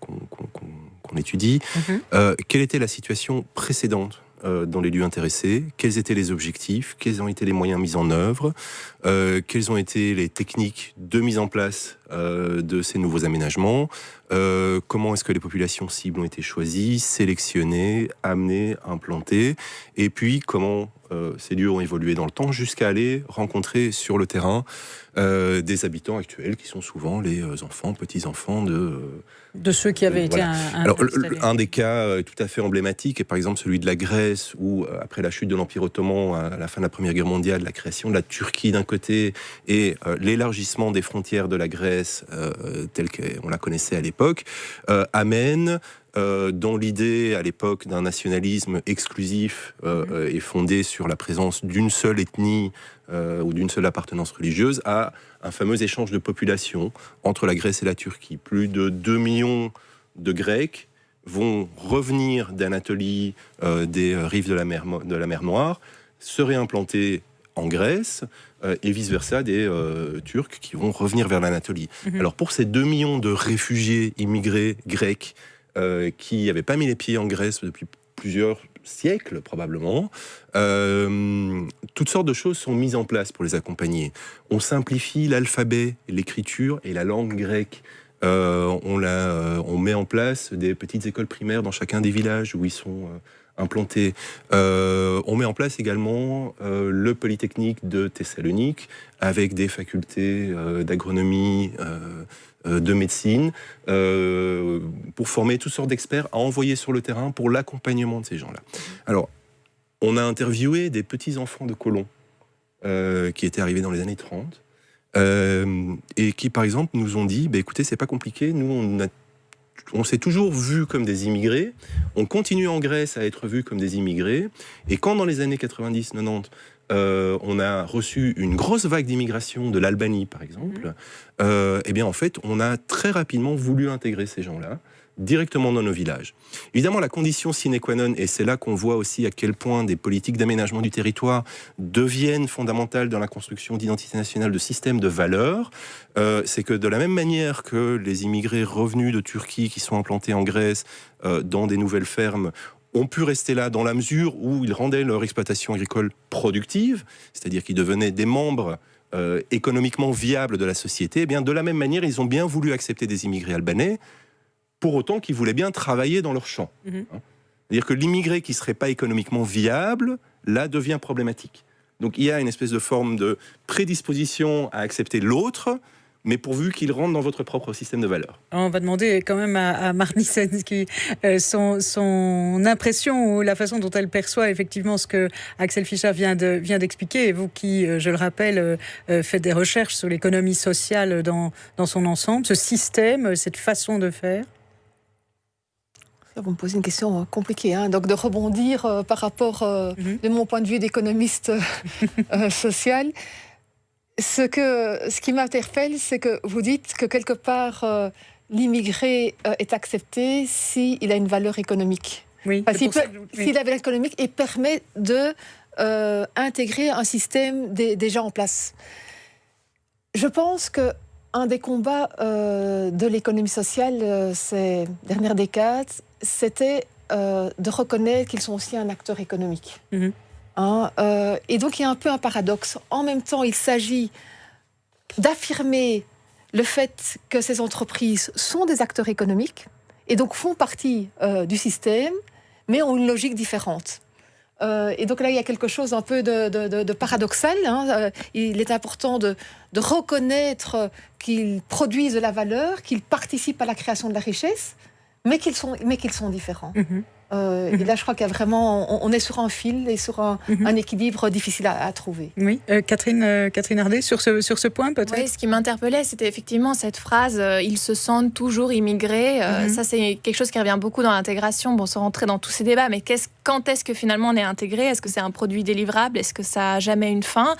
qu'on étudie, mhm. quelle était la situation précédente dans les lieux intéressés, quels étaient les objectifs, quels ont été les moyens mis en œuvre, quelles ont été les techniques de mise en place de ces nouveaux aménagements, euh, comment est-ce que les populations cibles ont été choisies, sélectionnées, amenées, implantées, et puis comment euh, ces lieux ont évolué dans le temps jusqu'à aller rencontrer sur le terrain euh, des habitants actuels qui sont souvent les enfants, petits-enfants de... de ceux qui avaient été un, Alors, un des cas tout à fait emblématique est par exemple celui de la Grèce, où après la chute de l'Empire ottoman à la fin de la Première Guerre mondiale, la création de la Turquie d'un côté et l'élargissement des frontières de la Grèce telle qu'on la connaissait à l'époque, euh, amène euh, dans l'idée à l'époque d'un nationalisme exclusif euh, et fondé sur la présence d'une seule ethnie ou d'une seule appartenance religieuse, à un fameux échange de population entre la Grèce et la Turquie. Plus de 2 millions de Grecs vont revenir d'Anatolie, des rives de la mer, de la mer Noire, se réimplanter en Grèce, euh, et vice-versa des euh, Turcs qui vont revenir vers l'Anatolie. Mhm. Alors pour ces 2 millions de réfugiés immigrés grecs euh, qui n'avaient pas mis les pieds en Grèce depuis plusieurs siècles probablement, toutes sortes de choses sont mises en place pour les accompagner. On simplifie l'alphabet, l'écriture et la langue grecque. on, on, met en place des petites écoles primaires dans chacun des villages où ils sont Euh, on met en place également euh, le Polytechnique de Thessalonique avec des facultés euh, d'agronomie, de médecine, pour former toutes sortes d'experts à envoyer sur le terrain pour l'accompagnement de ces gens-là. Alors, on a interviewé des petits-enfants de colons qui étaient arrivés dans les années 30 et qui, par exemple, nous ont dit, bah, écoutez, c'est pas compliqué, nous, on a on s'est toujours vu comme des immigrés, on continue en Grèce à être vu comme des immigrés, et quand dans les années 90-90, euh, on a reçu une grosse vague d'immigration de l'Albanie, par exemple, euh, eh bien, en fait, on a très rapidement voulu intégrer ces gens-là directement dans nos villages. Évidemment, la condition sine qua non, et c'est là qu'on voit aussi à quel point des politiques d'aménagement du territoire deviennent fondamentales dans la construction d'identité nationale, de systèmes de valeurs, euh, c'est que de la même manière que les immigrés revenus de Turquie qui sont implantés en Grèce euh, dans des nouvelles fermes ont pu rester là dans la mesure où ils rendaient leur exploitation agricole productive, c'est-à-dire qu'ils devenaient des membres euh, économiquement viables de la société, eh bien de la même manière, ils ont bien voulu accepter des immigrés albanais pour autant qu'ils voulaient bien travailler dans leur champ. Mhm. Hein. C'est-à-dire que l'immigré qui ne serait pas économiquement viable, là, devient problématique. Donc il y a une espèce de forme de prédisposition à accepter l'autre, mais pourvu qu'il rentre dans votre propre système de valeurs. On va demander quand même à, à euh, son, impression ou la façon dont elle perçoit effectivement ce que Axel Fischer vient, d'expliquer. Et vous qui, euh, je le rappelle, euh, faites des recherches sur l'économie sociale dans son ensemble, ce système, cette façon de faire vous me posez une question euh, compliquée, hein. donc de rebondir euh, par rapport, euh, mhm. de mon point de vue d'économiste <laughs> social. Ce, que, ce qui m'interpelle, c'est que vous dites que quelque part, l'immigré est accepté s'il a une valeur économique. Oui, s'il a une valeur économique et permet de intégrer un système déjà en place. Je pense que un des combats de l'économie sociale ces dernières décades, c'était de reconnaître qu'ils sont aussi un acteur économique. Mhm. Hein, et donc il y a un peu un paradoxe. En même temps, il s'agit d'affirmer le fait que ces entreprises sont des acteurs économiques et donc font partie euh, du système, mais ont une logique différente. Euh, et donc là, il y a quelque chose un peu de, paradoxal. Hein. Euh, il est important de, reconnaître qu'ils produisent de la valeur, qu'ils participent à la création de la richesse, mais qu'ils sont, mais qu'ils sont différents. Mm-hmm. Euh, et là, je crois qu'il y a vraiment, on, est sur un fil et sur un, mhm. équilibre difficile à, trouver. Oui, euh, Catherine, euh, Catherine Hardet, sur ce, sur ce point peut-être? Oui, ce qui m'interpellait, c'était effectivement cette phrase ils se sentent toujours immigrés. Mhm. Ça, c'est quelque chose qui revient beaucoup dans l'intégration. Bon, sans rentrer dans tous ces débats, mais quand est-ce que finalement on est intégré? Est-ce que c'est un produit délivrable? Est-ce que ça a jamais une fin?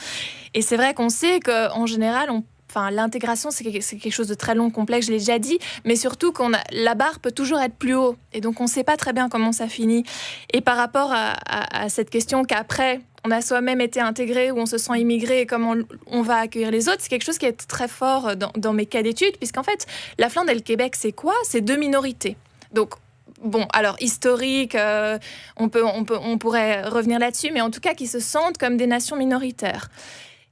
Et c'est vrai qu'on sait qu'en général, on Enfin, l'intégration, c'est quelque chose de très long, complexe, je l'ai déjà dit, mais surtout qu'on la barre peut toujours être plus haut. Et donc, on ne sait pas très bien comment ça finit. Et par rapport à, cette question qu'après, on a soi-même été intégré ou on se sent immigré et comment on, va accueillir les autres, c'est quelque chose qui est très fort dans, mes cas d'études, puisqu'en fait, la Flandre et le Québec, c'est quoi? C'est deux minorités. Donc, bon, alors historique, euh, on, peut, on, peut, on pourrait revenir là-dessus, mais en tout cas qui se sentent comme des nations minoritaires.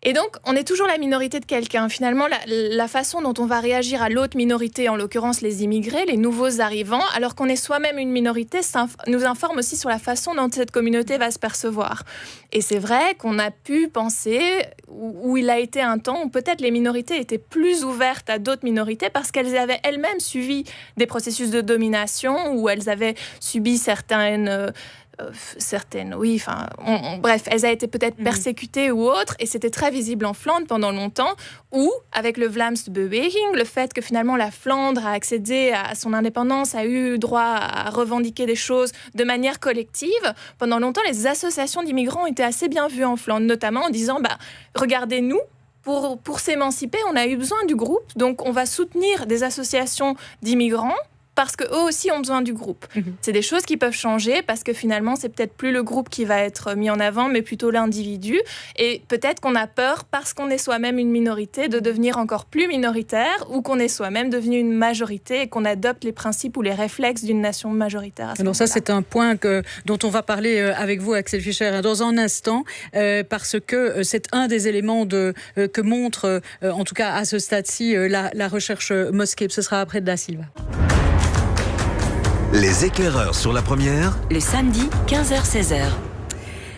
Et donc, on est toujours la minorité de quelqu'un. Finalement, la, façon dont on va réagir à l'autre minorité, en l'occurrence les immigrés, les nouveaux arrivants, alors qu'on est soi-même une minorité, nous informe aussi sur la façon dont cette communauté va se percevoir. Et c'est vrai qu'on a pu penser, où, il a été un temps où peut-être les minorités étaient plus ouvertes à d'autres minorités parce qu'elles avaient elles-mêmes suivi des processus de domination, où elles avaient subi certaines... Euh, euh, certaines, oui, enfin, bref, elles ont été peut-être mhm. persécutées ou autres, et c'était très visible en Flandre pendant longtemps, ou avec le Vlaamsbeweging, le fait que finalement la Flandre a accédé à son indépendance, a eu droit à revendiquer des choses de manière collective, pendant longtemps, les associations d'immigrants étaient assez bien vues en Flandre, notamment en disant, bah, regardez-nous, pour, pour s'émanciper, on a eu besoin du groupe, donc on va soutenir des associations d'immigrants parce qu'eux aussi ont besoin du groupe. Mhm. C'est des choses qui peuvent changer parce que finalement, c'est peut-être plus le groupe qui va être mis en avant, mais plutôt l'individu. Et peut-être qu'on a peur, parce qu'on est soi-même une minorité, de devenir encore plus minoritaire ou qu'on est soi-même devenu une majorité et qu'on adopte les principes ou les réflexes d'une nation majoritaire. Alors ça, c'est un point que, dont on va parler euh, avec vous, Axel Fischer, hein, dans un instant, euh, parce que euh, c'est un des éléments de, que montre, en tout cas à ce stade-ci, la, la, recherche Mosquée. Ce sera après de la Silva. Les éclaireurs sur la première. Le samedi, 15h-16h.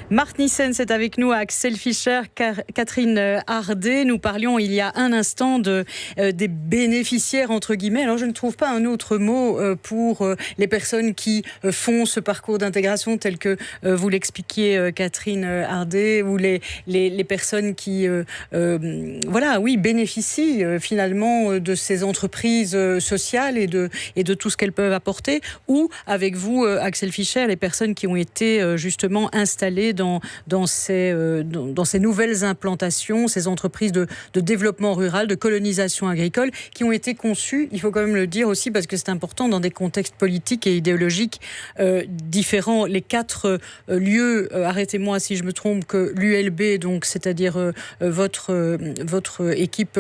Marc Nissen, c'est avec nous, Axel Fischer, Catherine euh, Hardet. Nous parlions il y a un instant euh, des bénéficiaires, entre guillemets. Alors, je ne trouve pas un autre mot euh, pour les personnes qui font ce parcours d'intégration tel que vous l'expliquiez, Catherine Hardet, ou les, les, les personnes qui, voilà, oui, bénéficient finalement de ces entreprises sociales et de, et de tout ce qu'elles peuvent apporter, ou avec vous, Axel Fischer, les personnes qui ont été justement installées dans, ces, euh, dans, ces nouvelles implantations, ces entreprises de, de, développement rural, de colonisation agricole, qui ont été conçues, il faut quand même le dire aussi, parce que c'est important, dans des contextes politiques et idéologiques euh, différents. Les quatre euh, lieux, arrêtez-moi si je me trompe, que l'ULB, donc c'est-à-dire votre, votre équipe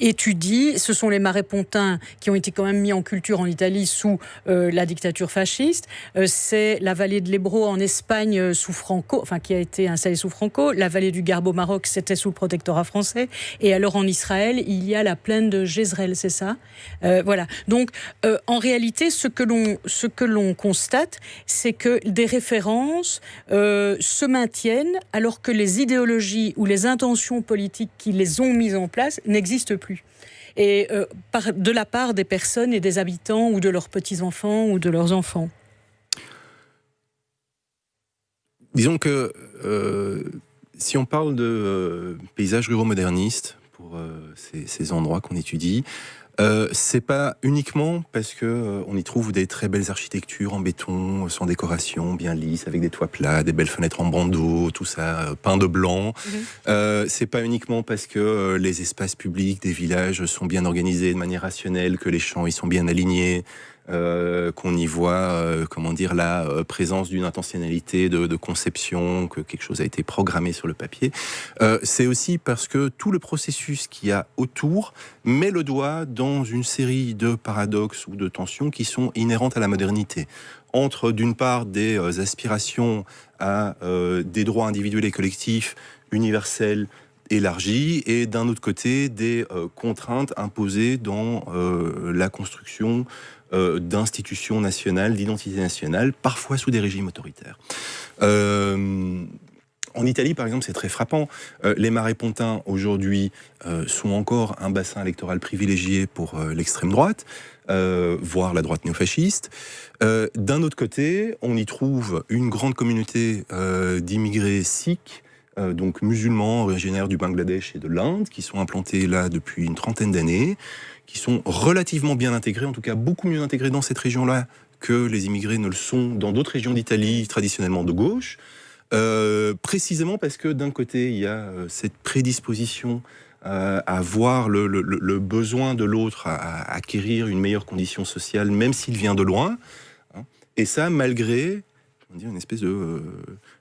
étudie, ce sont les marais pontins qui ont été quand même mis en culture en Italie sous la dictature fasciste. c'est la vallée de l'Ebro en Espagne sous Franco, enfin qui a été installé sous Franco. La vallée du Garbe au Maroc, c'était sous le protectorat français. Et alors en Israël, il y a la plaine de Jezreel, c'est ça? Euh, Voilà. Donc euh, en réalité, ce que l'on ce constate, c'est que des références euh, se maintiennent alors que les idéologies ou les intentions politiques qui les ont mises en place n'existent plus et par, de la part des personnes et des habitants ou de leurs petits-enfants ou de leurs enfants. Disons que euh, si on parle de euh, paysages ruraux modernistes, pour euh, ces, endroits qu'on étudie, c'est pas uniquement parce que on y trouve des très belles architectures en béton, sans décoration, bien lisses, avec des toits plats, des belles fenêtres en bandeau, tout ça peint de blanc. Mhm. c'est pas uniquement parce que les espaces publics des villages sont bien organisés de manière rationnelle, que les champs ils sont bien alignés, euh, qu'on y voit, euh, comment dire, la euh, présence d'une intentionnalité de, conception, que quelque chose a été programmé sur le papier. c'est aussi parce que tout le processus qu'il y a autour met le doigt dans une série de paradoxes ou de tensions qui sont inhérentes à la modernité entre d'une part des aspirations à des droits individuels et collectifs universels élargie et d'un autre côté des contraintes imposées dans la construction euh, d'institutions nationales, d'identité nationale, parfois sous des régimes autoritaires. En Italie, par exemple, c'est très frappant. les marais pontins, aujourd'hui, sont encore un bassin électoral privilégié pour l'extrême droite, voire la droite néofasciste. D'un autre côté, on y trouve une grande communauté d'immigrés sikhs euh, donc musulmans originaires du Bangladesh et de l'Inde, qui sont implantés là depuis une trentaine d'années, qui sont relativement bien intégrés, en tout cas beaucoup mieux intégrés dans cette région-là que les immigrés ne le sont dans d'autres régions d'Italie traditionnellement de gauche, euh, précisément parce que d'un côté, il y a euh, cette prédisposition à voir le, besoin de l'autre, à, acquérir une meilleure condition sociale, même s'il vient de loin. Hein. et ça, malgré dire, une espèce de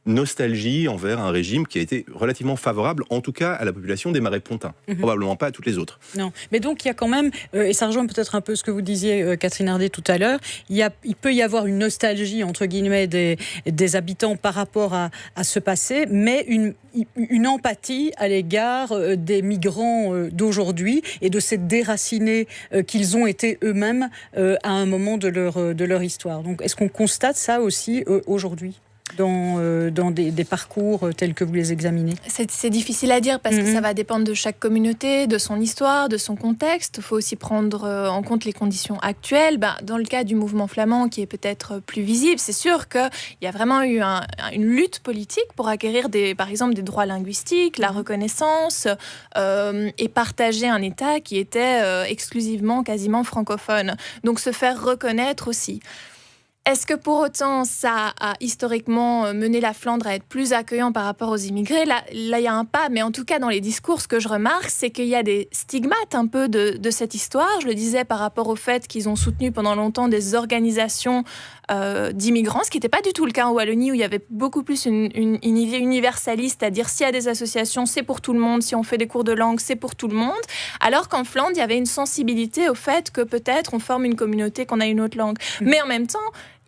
nostalgie envers un régime qui a été relativement favorable, en tout cas à la population des marais pontins, mhm. probablement pas à toutes les autres. Non, mais donc il y a quand même, euh, et ça rejoint peut-être un peu ce que vous disiez, euh, Catherine Hardet, tout à l'heure, il, il peut y avoir une nostalgie, entre guillemets, des, des habitants par rapport à, à ce passé, mais une, une empathie à l'égard euh, des migrants d'aujourd'hui et de cette déracinée qu'ils ont été eux-mêmes à un moment de leur, de leur histoire. Donc est-ce qu'on constate ça aussi aujourd'hui? Dans, euh, dans des, parcours euh, tels que vous les examinez C'est difficile à dire parce que ça mhm. va dépendre de chaque communauté, de son histoire, de son contexte. Il faut aussi prendre euh, en compte les conditions actuelles. Ben, dans le cas du mouvement flamand, qui est peut-être plus visible, c'est sûr qu'il y a vraiment eu une lutte politique pour acquérir, des, par exemple, des droits linguistiques, la mhm. reconnaissance et partager un État qui était exclusivement, quasiment francophone. Donc se faire reconnaître aussi. Est-ce que pour autant ça a historiquement euh, mené la Flandre à être plus accueillant par rapport aux immigrés? Là, il y a un pas, mais en tout cas dans les discours, ce que je remarque, c'est qu'il y a des stigmates un peu de, cette histoire. Je le disais par rapport au fait qu'ils ont soutenu pendant longtemps des organisations euh, d'immigrants, ce qui n'était pas du tout le cas en Wallonie, où il y avait beaucoup plus une, une idée universaliste, c'est-à-dire s'il y a des associations, c'est pour tout le monde, si on fait des cours de langue, c'est pour tout le monde. Alors qu'en Flandre, il y avait une sensibilité au fait que peut-être on forme une communauté, qu'on a une autre langue. Mmh. Mais en même temps,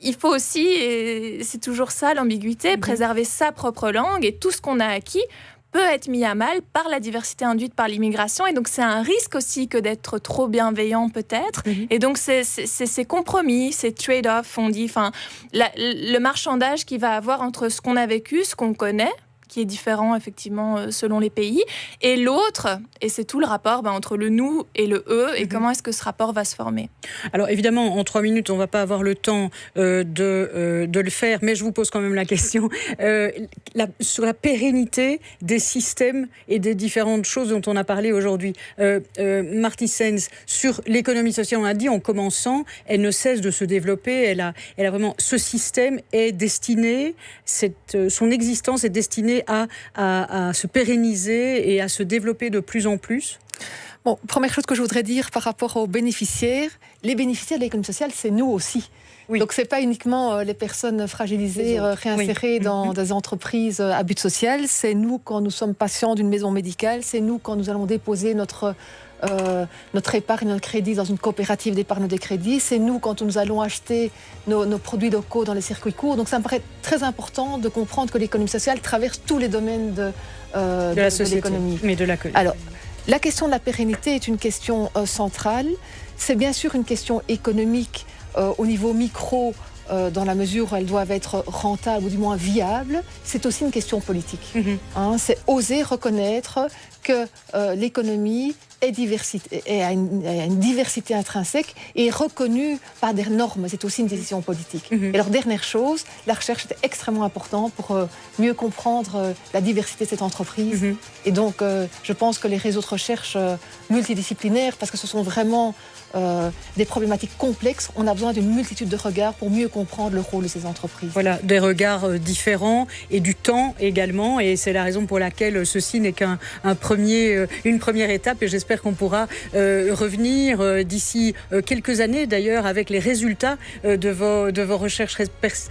il faut aussi, et c'est toujours ça l'ambiguïté, mhm. préserver sa propre langue et tout ce qu'on a acquis peut être mis à mal par la diversité induite par l'immigration. Et donc, c'est un risque aussi que d'être trop bienveillant, peut-être. Mhm. Et donc, c'est ces compromis, ces trade-offs, on dit, enfin, le marchandage qu'il va avoir entre ce qu'on a vécu, ce qu'on connaît, qui est différent effectivement euh, selon les pays, et l'autre, et c'est tout le rapport ben, entre le nous et le eux, et mhm. comment est-ce que ce rapport va se former? Alors évidemment, en trois minutes, on ne va pas avoir le temps euh, de, euh, de, le faire, mais je vous pose quand même la question <laughs> sur la pérennité des systèmes et des différentes choses dont on a parlé aujourd'hui. Marty Sens, sur l'économie sociale, on a dit en commençant, elle ne cesse de se développer, elle a, elle a vraiment, ce système est destiné, cette, son existence est destinée à, se pérenniser et à se développer de plus en plus Bon, première chose que je voudrais dire par rapport aux bénéficiaires, les bénéficiaires de l'économie sociale, c'est nous aussi. Oui. Donc, ce n'est pas uniquement euh, les personnes fragilisées, euh, réinsérées dans mm-hmm. des entreprises euh, à but social, c'est nous quand nous sommes patients d'une maison médicale, c'est nous quand nous allons déposer notre euh, notre épargne, notre crédit dans une coopérative d'épargne de crédit. C'est nous quand nous allons acheter nos, produits locaux dans les circuits courts. Donc ça me paraît très important de comprendre que l'économie sociale traverse tous les domaines de, euh, de, l'économie. Mais de la Alors, la question de la pérennité est une question euh, centrale. C'est bien sûr une question économique au niveau micro dans la mesure où elles doivent être rentables ou du moins viables, c'est aussi une question politique. Mm-hmm. Hein, c'est oser reconnaître que l'économie est, diversité, est à, une, diversité intrinsèque et est reconnue par des normes. C'est aussi une décision politique. Mhm. Et alors, dernière chose, la recherche est extrêmement importante pour euh, mieux comprendre euh, la diversité de cette entreprise. Mhm. Et donc, euh, je pense que les réseaux de recherche multidisciplinaires, parce que ce sont vraiment des problématiques complexes, on a besoin d'une multitude de regards pour mieux comprendre le rôle de ces entreprises. Voilà, des regards différents et du temps également. Et c'est la raison pour laquelle ceci n'est qu'un premier, une première étape. Et j'espère qu'on pourra revenir d'ici quelques années d'ailleurs avec les résultats de, vos, de vos recherches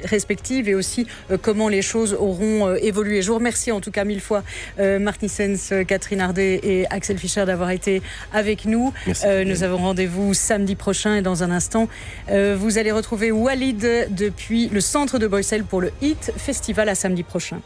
respectives et aussi comment les choses auront évolué. Je vous remercie en tout cas mille fois Martin Sens, Catherine Ardet et Axel Fischer d'avoir été avec nous. nous avons rendez-vous samedi prochain et dans un instant, vous allez retrouver Walid depuis le centre de Bruxelles pour le HIT Festival à samedi prochain.